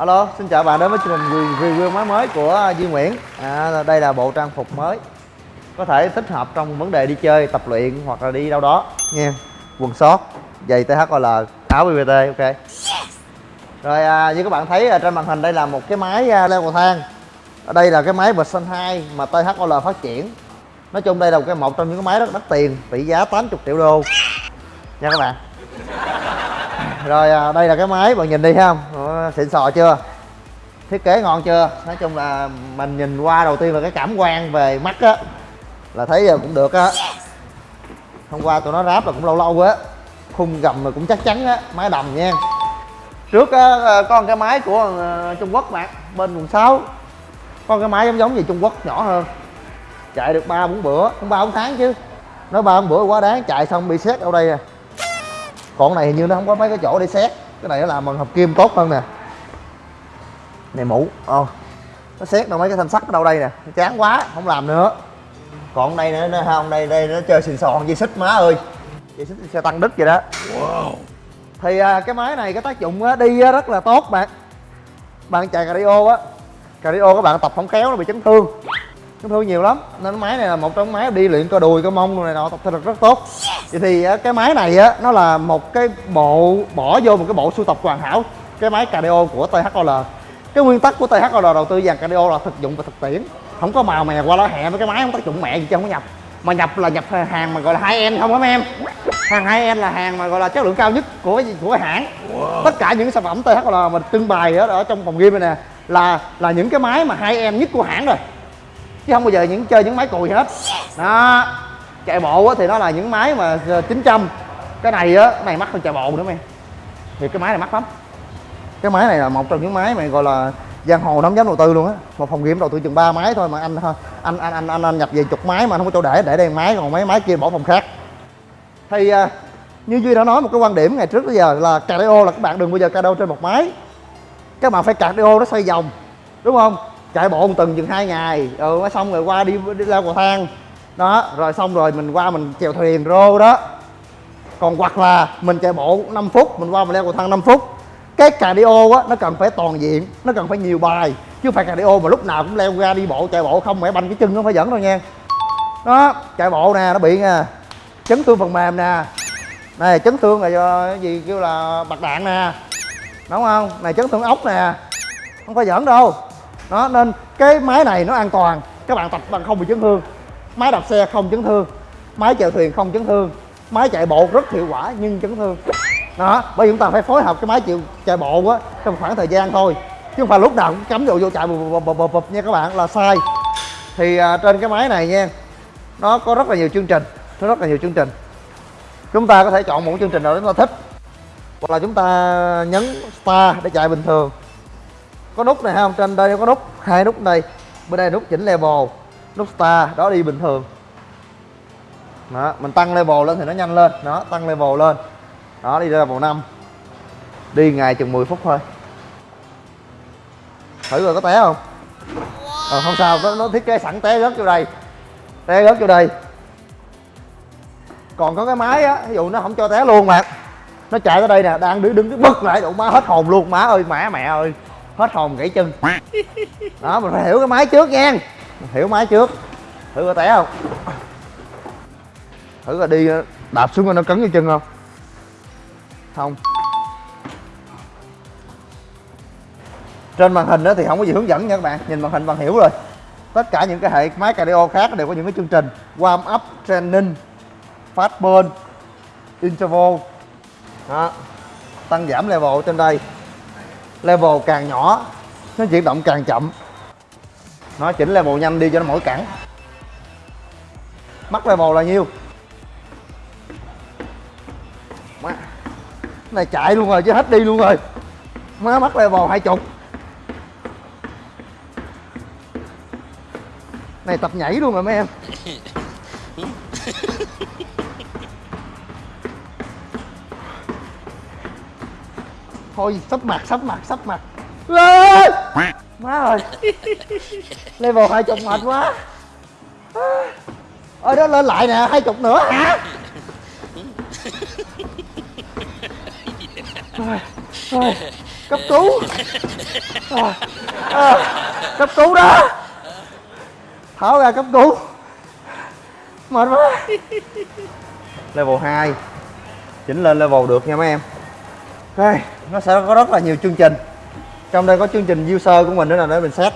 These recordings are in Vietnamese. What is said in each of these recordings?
Alo, xin chào bạn đến với chương trình review máy mới của Duy Nguyễn. À, Đây là bộ trang phục mới. Có thể thích hợp trong vấn đề đi chơi, tập luyện hoặc là đi đâu đó. Nha Quần short, giày THOL, áo BBT, ok. Rồi à, như các bạn thấy trên màn hình đây là một cái máy à, leo cầu thang. Ở Đây là cái máy version 2 mà THOL phát triển. Nói chung đây là một cái một trong những cái máy rất đắt tiền Tỷ giá 80 triệu đô. Nha các bạn. Rồi à, đây là cái máy bạn nhìn đi thấy không Xịn sò chưa? Thiết kế ngon chưa? Nói chung là mình nhìn qua đầu tiên là cái cảm quan về mắt á, là thấy giờ cũng được á. Hôm qua tụi nó ráp là cũng lâu lâu á, khung gầm là cũng chắc chắn á, máy đầm nha. Trước á ờ, có cái máy của ờ, trung quốc bạn, bên quận 6 con cái máy giống giống gì trung quốc nhỏ hơn. Chạy được ba, bốn bữa, cũng ba, bốn tháng chứ. Nói ba, bốn bữa quá đáng, chạy xong bị xét đâu đây à. Còn này hình như nó không có mấy cái chỗ để xét cái này nó làm bằng hợp kim tốt hơn nè. Này mũ oh. nó xét đâu mấy cái thanh sắt ở đâu đây nè. Chán quá không làm nữa. Còn đây nữa nó không đây đây nó chơi xìn sòn dây xích má ơi. Dây xích xe tăng đức vậy đó. Wow. thì à, cái máy này cái tác dụng á, đi á, rất là tốt bạn. Bạn chạy cardio á. Cardio các bạn tập không khéo nó bị chấn thương. Chấn thương nhiều lắm. Nên máy này là một trong máy đi luyện cơ đùi cơ mông này nọ tập thể lực rất tốt vậy thì cái máy này á nó là một cái bộ bỏ vô một cái bộ sưu tập hoàn hảo cái máy cardio của THOL cái nguyên tắc của THOL đầu tư dàn cardio là thực dụng và thực tiễn. Không có màu mè qua lá hẹ với cái máy không tác dụng mẹ gì chứ không có nhập. Mà nhập là nhập hàng mà gọi là hai em không hả em? Hàng hai em là hàng mà gọi là chất lượng cao nhất của của hãng. Wow. tất cả những sản phẩm THOL mình trưng bày ở, ở trong phòng game này nè là là những cái máy mà hai em nhất của hãng rồi. Chứ không bao giờ những chơi những máy cùi hết. Đó chạy bộ thì nó là những máy mà ờ, 900 cái này á cái này mắc hơn chạy bộ nữa mày. Thì cái máy này mắc lắm. Cái máy này là một trong những máy mà gọi là giang hồ nó dám đầu tư luôn á. Một phòng game đầu tư chừng ba máy thôi mà anh anh anh anh anh, anh nhập về chục máy mà không có chỗ để để đây máy còn mấy máy kia bỏ phòng khác. Thì ờ, như duy đã nói một cái quan điểm ngày trước tới giờ là cardio là các bạn đừng bao giờ cardio trên một máy. Các bạn phải cardio nó xoay vòng đúng không? Chạy bộ một tuần chừng hai ngày rồi mới xong rồi qua đi, đi leo cầu thang đó, rồi xong rồi mình qua mình chèo thuyền rô đó. Còn hoặc là mình chạy bộ 5 phút, mình qua mình leo cầu thang 5 phút. Cái cardio á, nó cần phải toàn diện, nó cần phải nhiều bài, chứ không phải cardio mà lúc nào cũng leo ra đi bộ, chạy bộ không, mẹ banh cái chân nó phải dẫn đâu nha. Đó, chạy bộ nè, nó bị nè chấn thương phần mềm nè. Này, chấn thương là do cái gì? Kêu là bạc đạn nè. Đúng không? Này, chấn thương ốc nè. Không phải dẫn đâu. Đó, nên cái máy này nó an toàn. Các bạn tập bằng không bị chấn thương máy đạp xe không chấn thương máy chèo thuyền không chấn thương máy chạy bộ rất hiệu quả nhưng chấn thương. Đó bởi vì chúng ta phải phối hợp cái máy chịu chạy bộ á trong khoảng thời gian thôi chứ không phải lúc nào cũng cắm vô vô chạy bụp bụp bụp bụp nha các bạn là sai. Thì à, trên cái máy này nha nó có rất là nhiều chương trình nó rất là nhiều chương trình. Chúng ta có thể chọn một chương trình nào chúng ta thích hoặc là chúng ta nhấn star để chạy bình thường. Có nút này không? Trên đây có nút hai nút đây bên đây nút chỉnh level nút star đó đi bình thường. Đó mình tăng level lên thì nó nhanh lên. Đó tăng level lên. Đó đi level 5 đi ngày chừng 10 phút thôi. Thử rồi có té không? À, không sao. Nó, nó thiết kế sẵn té rớt vô đây. Té rớt vô đây. Còn có cái máy á ví dụ nó không cho té luôn mà. Nó chạy tới đây nè đang đứng đứng bật lại đủ má hết hồn luôn. Má ơi mẹ mẹ ơi. Hết hồn gãy chân. Đó mình phải hiểu cái máy trước nha hiểu máy trước. Thử có té không? Thử là đi, đạp xuống nó cấn vô chân không? Không. Trên màn hình đó thì không có gì hướng dẫn nha các bạn. Nhìn màn hình bạn hiểu rồi. Tất cả những cái hệ máy cardio khác đều có những cái chương trình. Warm up, training, fast burn, interval. Đó. tăng giảm level trên đây. Level càng nhỏ, nó chuyển động càng chậm nó chỉnh level nhanh đi cho nó mỗi cẳng. Mắc level là nhiêu? Má. Này chạy luôn rồi chứ hết đi luôn rồi. Má mắc level hai chục. Này tập nhảy luôn rồi mấy em. Thôi, sắp mặt sắp mặt sắp mặt. Lên! Má ơi. Level hai chục mệt quá. Ơi đó lên lại nè hai chục nữa. Hả? Thôi, thôi, cấp cứu. À, à, cấp cứu đó. Tháo ra cấp cứu. Mệt quá. Level 2 chỉnh lên level được nha mấy em. Ok. Nó sẽ có rất là nhiều chương trình trong đây có chương trình user của mình nữa là để mình set.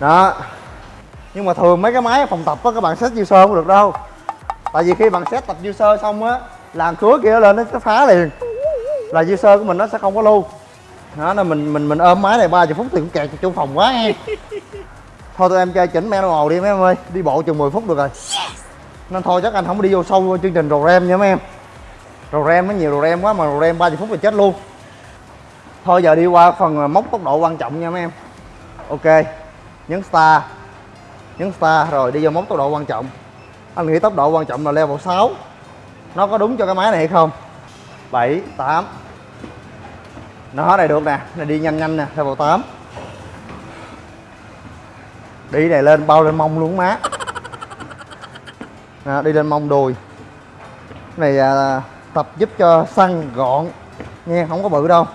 Đó. Nhưng mà thường mấy cái máy ở phòng tập á, các bạn set user không được đâu. Tại vì khi bạn set tập user xong á làn khứa kia lên nó phá liền. Là user của mình nó sẽ không có lưu. Đó, nên mình mình mình ôm máy này 30 phút thì cũng kẹt trong phòng quá nghe thôi tụi em chơi chỉnh manual đi mấy em ơi. Đi bộ chừng 10 phút được rồi. Nên thôi chắc anh không đi vô sâu vô chương trình rồ rem nha mấy em. Rồ rem nó nhiều, rồ rem quá mà rồ rem 30 phút là chết luôn thôi giờ đi qua phần à, móc tốc độ quan trọng nha mấy em. Ok nhấn star nhấn star rồi đi vô móc tốc độ quan trọng. Anh nghĩ tốc độ quan trọng là level 6 nó có đúng cho cái máy này hay không? 7 8 nó này được nè này đi nhanh nhanh nè level 8 đi này lên bao lên mông luôn má. À, đi lên mông đùi. Cái này à, tập giúp cho săn gọn nghe không có bự đâu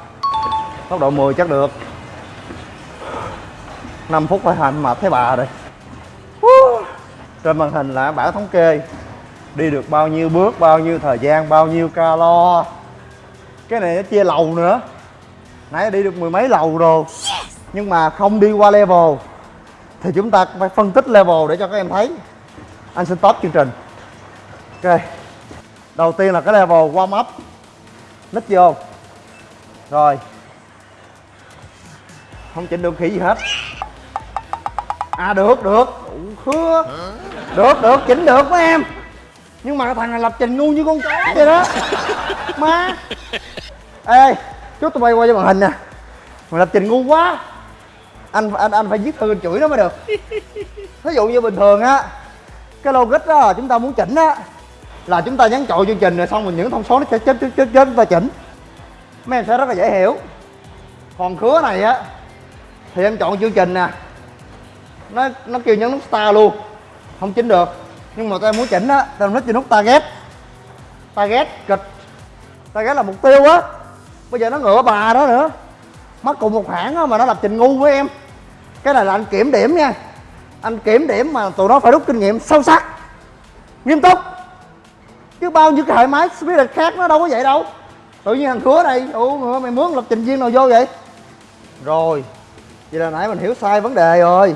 tốc độ 10 chắc được. 5 phút phải hành mà thấy bà rồi. Trên màn hình là bảng thống kê. Đi được bao nhiêu bước, bao nhiêu thời gian, bao nhiêu calo. Cái này nó chia lầu nữa. Nãy đi được mười mấy lầu rồi. Nhưng mà không đi qua level. Thì chúng ta phải phân tích level để cho các em thấy. Anh xin top chương trình. Ok. Đầu tiên là cái level warm up. Nít vô. Rồi không chỉnh được khỉ gì hết. À được được. Khứa được được, chỉnh được mấy em. Nhưng mà cái thằng này lập trình ngu như con chó vậy đó. Má. Ê, chút tụi bay qua cho màn hình nè. Mà lập trình ngu quá. Anh anh anh phải viết thư anh chửi nó mới được. Ví dụ như bình thường á, cái logic đó chúng ta muốn chỉnh á, là chúng ta nhấn chọn chương trình rồi xong rồi những thông số nó sẽ chết chết chết chết, chúng ta chỉnh. Mấy em sẽ rất là dễ hiểu. Còn khứa này á thì em chọn chương trình nè. Nó nó kêu nhấn nút star luôn. Không chỉnh được. Nhưng mà tao muốn chỉnh á tao thích nhấn nút target. Target kịch. Target là mục tiêu á. Bây giờ nó ngựa bà đó nữa. Mất cùng một khoản á mà nó lập trình ngu với em. Cái này là anh kiểm điểm nha. Anh kiểm điểm mà tụi nó phải rút kinh nghiệm sâu sắc. Nghiêm túc. Chứ bao nhiêu cái hệ máy spirit khác nó đâu có vậy đâu. Tự nhiên thằng khứa này ủa, mày mướn lập trình viên nào vô vậy? Rồi vậy là nãy mình hiểu sai vấn đề rồi.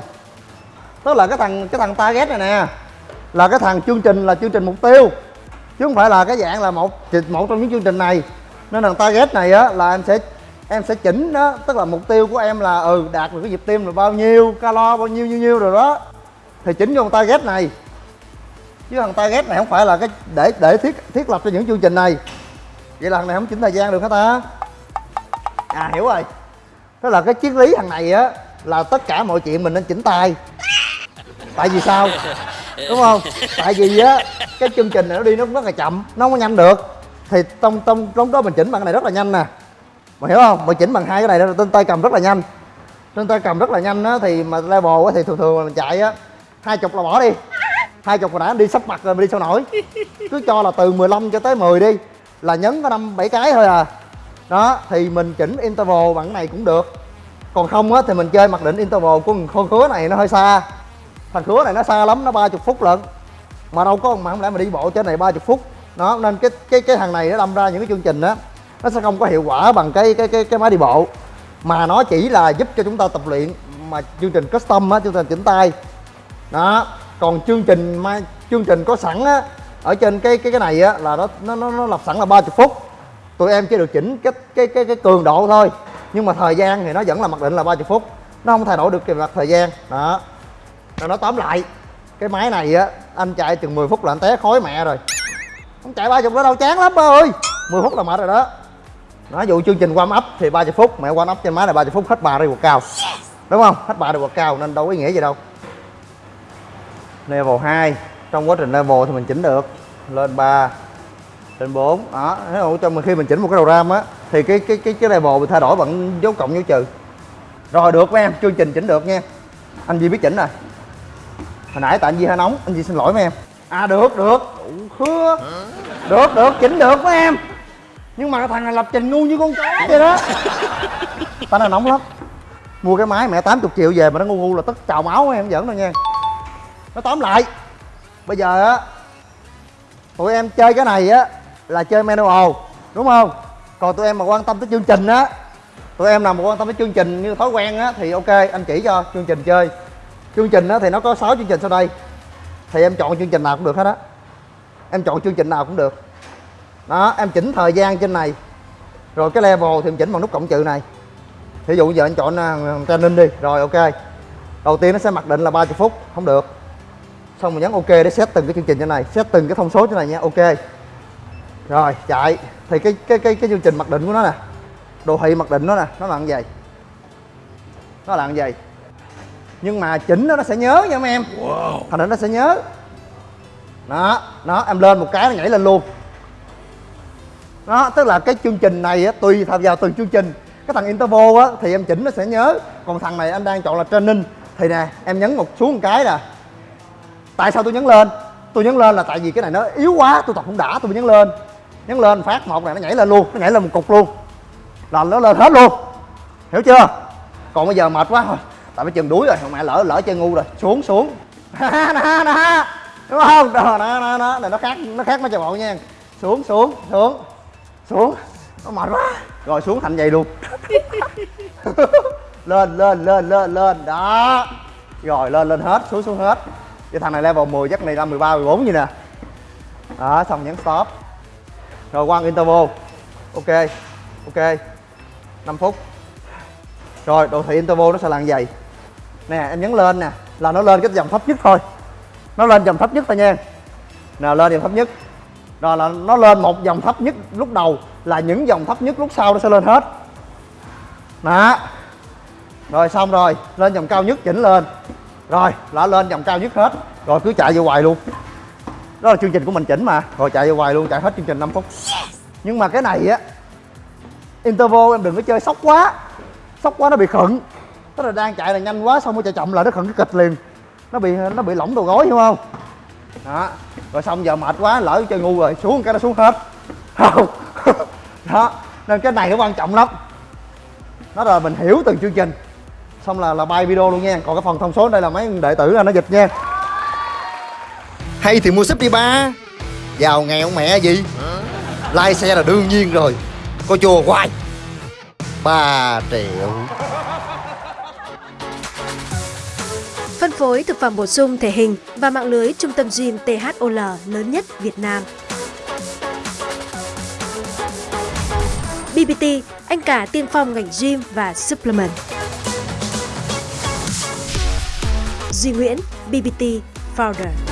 Tức là cái thằng cái thằng target này nè. Là cái thằng chương trình, là chương trình mục tiêu. Chứ không phải là cái dạng là một một trong những chương trình này. Nên thằng target này á, là em sẽ em sẽ chỉnh đó. Tức là mục tiêu của em là ừ đạt được cái nhịp tim là bao nhiêu, calo bao nhiêu nhiêu nhiêu rồi đó. Thì chỉnh vô thằng target này. Chứ thằng target này không phải là cái để để thiết thiết lập cho những chương trình này. Vậy là thằng này không chỉnh thời gian được hả ta? À hiểu rồi đó là cái triết lý thằng này á, là tất cả mọi chuyện mình nên chỉnh tay. Tại vì sao? Đúng không? Tại vì á, cái chương trình này nó đi nó rất là chậm, nó không có nhanh được. Thì trong trong trong đó mình chỉnh bằng cái này rất là nhanh nè. Mà hiểu không? Mình chỉnh bằng hai cái này trên tay cầm rất là nhanh. Trên tay cầm rất là nhanh á, thì mà level á, thì thường thường mình chạy á, hai chục là bỏ đi. Hai chục hồi nãy đi sắp mặt rồi mà đi sao nổi. Cứ cho là từ 15 cho tới 10 đi, là nhấn có năm, bảy cái thôi à đó thì mình chỉnh interval bằng cái này cũng được. Còn không á thì mình chơi mặc định interval của con khứa này nó hơi xa. Thằng khứa này nó xa lắm nó 30 phút lận. Mà đâu có mà không lẽ mà đi bộ trên này 30 phút. Đó nên cái cái cái thằng này nó đâm ra những cái chương trình đó nó sẽ không có hiệu quả bằng cái cái cái cái máy đi bộ. Mà nó chỉ là giúp cho chúng ta tập luyện mà chương trình custom á chương trình chỉnh tay. Đó còn chương trình mai chương trình có sẵn á ở trên cái cái cái này á là nó nó nó, nó lập sẵn là 30 phút tụi em chỉ được chỉnh cái cái cái cái cường độ thôi. Nhưng mà thời gian thì nó vẫn là mặc định là 30 phút. Nó không thay đổi được về mặt thời gian. Đó. Rồi nó tóm lại, cái máy này á, anh chạy chừng 10 phút là anh té khói mẹ rồi. Không chạy ba chục nữa đâu, chán lắm ba ơi. 10 phút là mệt rồi đó. Nói dụ chương trình warm up thì 30 phút. Mẹ warm up trên máy này 30 phút, hết bà đi quật cao. Đúng không? Hết bà đi quật cao nên đâu có ý nghĩa gì đâu. Level 2 trong quá trình level thì mình chỉnh được. Lên 3 lên 4 đó. Thấy không trong khi mình chỉnh một cái đầu ram á, thì cái cái cái cái level mình thay đổi bằng dấu cộng, dấu trừ. Rồi, được mấy em? Chương trình chỉnh được nha. Anh Di biết chỉnh rồi. Hồi nãy tại anh Di hơi nóng, anh Di xin lỗi mấy em. À được được. Khứa. Được được, chỉnh được mấy em. Nhưng mà thằng này lập trình ngu như con chó vậy đó. Tao nó nóng lắm. Mua cái máy, mẹ 80 triệu về mà nó ngu ngu là tức trào máu em, giỡn thôi nha. Nó tóm lại, bây giờ á, tụi em chơi cái này á là chơi manual đúng không? Còn tụi em mà quan tâm tới chương trình á, tụi em nào mà quan tâm tới chương trình như thói quen á thì ok, anh chỉ cho chương trình chơi. Chương trình á thì nó có 6 chương trình sau đây. Thì em chọn chương trình nào cũng được hết á. Em chọn chương trình nào cũng được. Đó, em chỉnh thời gian trên này. Rồi cái level thì em chỉnh bằng nút cộng trừ này. Ví dụ giờ anh chọn à, training đi, rồi ok. Đầu tiên nó sẽ mặc định là 30 phút, không được. Xong rồi nhấn ok để set từng cái chương trình trên này, set từng cái thông số trên này nha, ok rồi chạy. Thì cái cái cái cái chương trình mặc định của nó nè. Đồ thị mặc định nó nè. Nó là như vậy nó là như vậy nhưng mà chỉnh nó nó sẽ nhớ nha mấy em. Wow. thành ra nó sẽ nhớ. Đó nó em lên một cái nó nhảy lên luôn. Đó tức là cái chương trình này á tùy tham vào từng chương trình. Cái thằng interval á thì em chỉnh nó sẽ nhớ. Còn thằng này anh đang chọn là training. Thì nè em nhấn một xuống một cái nè. Tại sao tôi nhấn lên? Tôi nhấn lên là tại vì cái này nó yếu quá tôi tập không đã tôi nhấn lên nhấn lên, phát một này nó nhảy lên luôn, nó nhảy lên một cục luôn. Là nó lên hết luôn. Hiểu chưa? Còn bây giờ mệt quá rồi, tại mấy chân đuối rồi, mẹ lỡ lỡ chơi ngu rồi, xuống xuống. Nè nè đúng không? Đó nó nó nó nó khác nó khác mấy chà bộ nha. Xuống xuống xuống xuống. Nó mệt quá. Rồi xuống thành vậy luôn. Lên lên lên lên lên, đó. Rồi, lên lên hết, xuống xuống hết. Cái thằng này level 10 chắc này ra 13 14 như nè. Đó, xong nhấn stop rồi quăng interval. Ok ok. 5 phút. Rồi, đồ thị interval nó sẽ làm vậy. Nè, em nhấn lên nè, là nó lên cái dòng thấp nhất thôi. Nó lên dòng thấp nhất thôi nha. Nào lên dòng thấp nhất. Rồi là nó lên một dòng thấp nhất lúc đầu, là những dòng thấp nhất lúc sau nó sẽ lên hết. Đó rồi, xong rồi, lên dòng cao nhất, chỉnh lên. Rồi, là lên dòng cao nhất hết. Rồi, cứ chạy vô hoài luôn đó là chương trình của mình chỉnh mà. Rồi chạy hoài luôn chạy hết chương trình 5 phút. Nhưng mà cái này á interval em đừng có chơi sốc quá. Sốc quá nó bị khựng tức là đang chạy là nhanh quá xong rồi chạy chậm lại nó khựng cái kịch liền. Nó bị nó bị lỏng đầu gối hiểu không? Đó. Rồi xong giờ mệt quá lỡ chơi ngu rồi xuống cái nó xuống hết. Không. Đó. Nên cái này nó quan trọng lắm. Nó là mình hiểu từng chương trình. Xong là là bay video luôn nha. Còn cái phần thông số đây là mấy đệ tử là nó dịch nha hay thì mua súp đi ba giàu nghèo mẹ gì lai xe là đương nhiên rồi có chùa hoài ba triệu Phân phối thực phẩm bổ sung thể hình và mạng lưới trung tâm gym THOL lớn nhất Việt Nam. BBT, anh cả tiên phong ngành gym và supplement. Duy Nguyễn, BBT Founder.